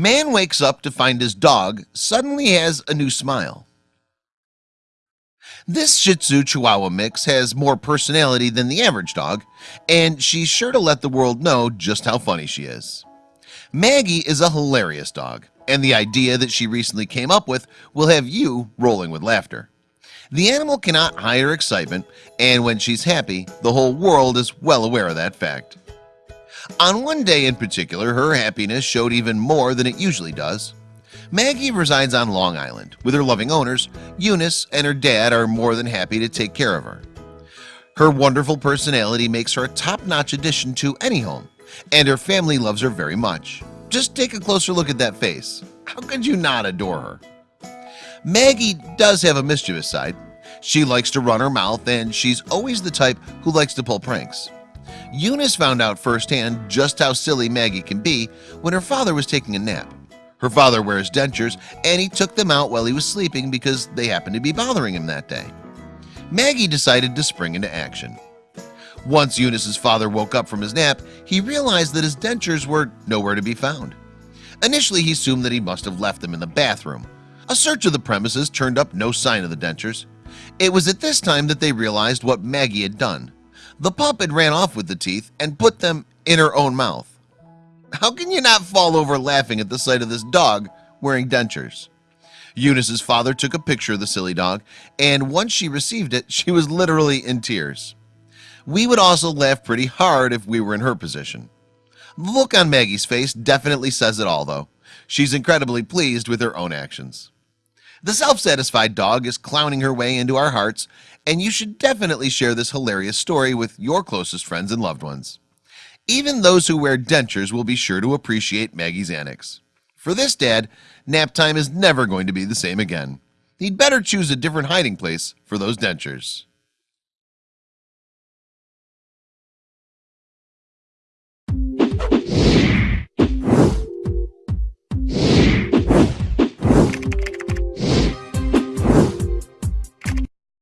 Man wakes up to find his dog suddenly has a new smile. This Shih Tzu Chihuahua mix has more personality than the average dog and she's sure to let the world know just how funny she is. Maggie is a hilarious dog and the idea that she recently came up with will have you rolling with laughter. The animal cannot hide her excitement and when she's happy the whole world is well aware of that fact on one day in particular her happiness showed even more than it usually does. Maggie resides on Long Island. With her loving owners Eunice and her dad are more than happy to take care of her. Her wonderful personality makes her a top-notch addition to any home and her family loves her very much. Just take a closer look at that face. How could you not adore her? Maggie does have a mischievous side. She likes to run her mouth and she's always the type who likes to pull pranks Eunice found out firsthand just how silly Maggie can be when her father was taking a nap. Her father wears dentures and he took them out while he was sleeping because they happened to be bothering him that day. Maggie decided to spring into action. Once Eunice's father woke up from his nap he realized that his dentures were nowhere to be found. Initially he assumed that he must have left them in the bathroom. A search of the premises turned up no sign of the dentures. It was at this time that they realized what Maggie had done the pup had ran off with the teeth and put them in her own mouth. How can you not fall over laughing at the sight of this dog wearing dentures? Eunice's father took a picture of the silly dog and once she received it she was literally in tears. We would also laugh pretty hard if we were in her position. The look on Maggie's face definitely says it all though. She's incredibly pleased with her own actions the self-satisfied dog is clowning her way into our hearts and you should definitely share this hilarious story with your closest friends and loved ones. Even those who wear dentures will be sure to appreciate Maggie's annex for this dad nap time is never going to be the same again. He'd better choose a different hiding place for those dentures